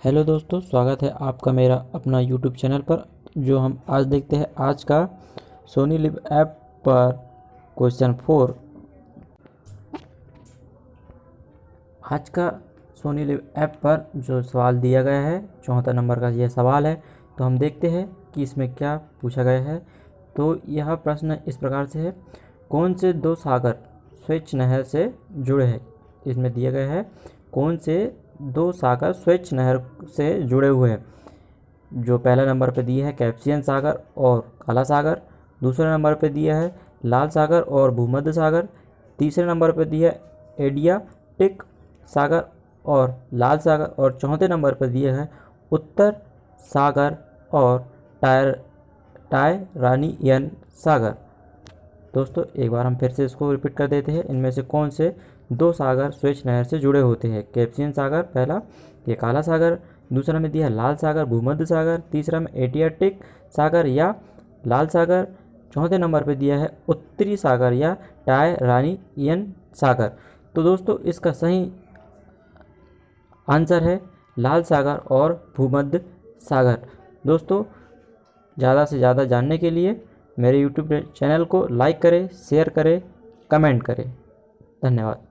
Hello दोस्तों, स्वागत है आपका मेरा अपना यूट्यूब चैनल पर, जो हम आज देखते हैं आज का सोनी लिव ऐप पर क्वेश्चन फोर आज का सोनी लिव ऐप पर जो सवाल दिया गया है चौथा नंबर का यह सवाल है तो हम देखते हैं कि इसमें क्या पूछा गया है। तो यह प्रश्न इस प्रकार से है, कौन से दो सागर स्वेच्छ नहर से जुड़े हैं? इसमें दिया गया है, कौन से दो सागर स्वेच्छ नहर से जुड़े हुए हैं। जो पहला नंबर पर दिया है कैप्सियन सागर और काला सागर। दूसरे नंबर पर दिया है लाल सागर और भूमध्य सागर। तीसरे नंबर पर दिया है एडियाटिक सागर और लाल सागर। और चौथे नंबर पर दिया है उत्तर सागर और टायर टाय रानीयन सागर। दोस्तों, एक बार हम फिर से इसको रिपीट कर देते हैं। इनमें से कौन से? दो सागर स्वेच नहर से जुड़े होते हैं। कैप्सियन सागर पहला, ये काला सागर। दूसरा में दिया लाल सागर, भूमध्य सागर। तीसरा में एटियाटिक सागर या लाल सागर। चौथे नंबर पर दिया है उत्तरी सागर या टाय रानीयन सागर। तो दोस्तों, इसका सही आंसर है लाल सागर और भूमध्य सागर। दोस्तों, ज़्यादा से ज़्यादा जानने के लिए मेरे यूट्यूब चैनल को लाइक करें शेयर करें कमेंट करें। धन्यवाद।